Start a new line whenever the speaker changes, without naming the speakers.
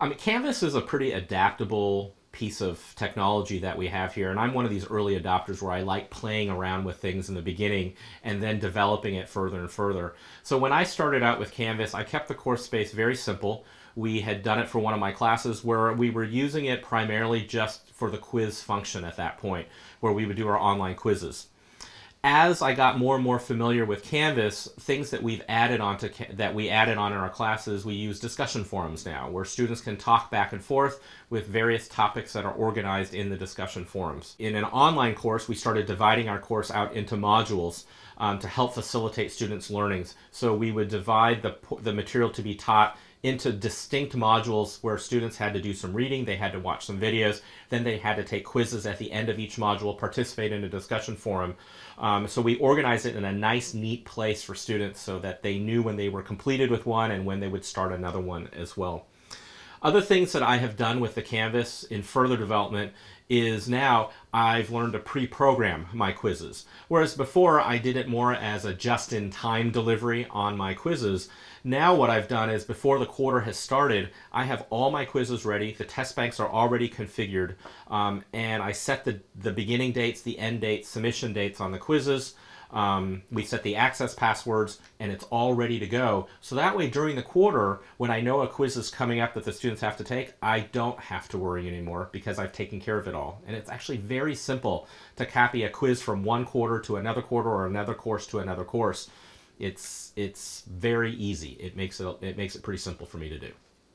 I mean, Canvas is a pretty adaptable piece of technology that we have here. And I'm one of these early adopters where I like playing around with things in the beginning and then developing it further and further. So when I started out with Canvas, I kept the course space very simple. We had done it for one of my classes where we were using it primarily just for the quiz function at that point, where we would do our online quizzes as I got more and more familiar with Canvas, things that we've added onto that we added on in our classes, we use discussion forums now, where students can talk back and forth with various topics that are organized in the discussion forums. In an online course, we started dividing our course out into modules um, to help facilitate students' learnings. So we would divide the, the material to be taught into distinct modules where students had to do some reading, they had to watch some videos, then they had to take quizzes at the end of each module, participate in a discussion forum. Um, so we organized it in a nice, neat place for students so that they knew when they were completed with one and when they would start another one as well. Other things that I have done with the Canvas in further development is now I've learned to pre-program my quizzes. Whereas before I did it more as a just-in-time delivery on my quizzes. Now what I've done is before the quarter has started, I have all my quizzes ready. The test banks are already configured um, and I set the, the beginning dates, the end dates, submission dates on the quizzes. Um, we set the access passwords and it's all ready to go. So that way during the quarter, when I know a quiz is coming up that the students have to take, I don't have to worry anymore because I've taken care of it all. And it's actually very simple to copy a quiz from one quarter to another quarter or another course to another course. It's, it's very easy. It makes it, it makes it pretty simple for me to do.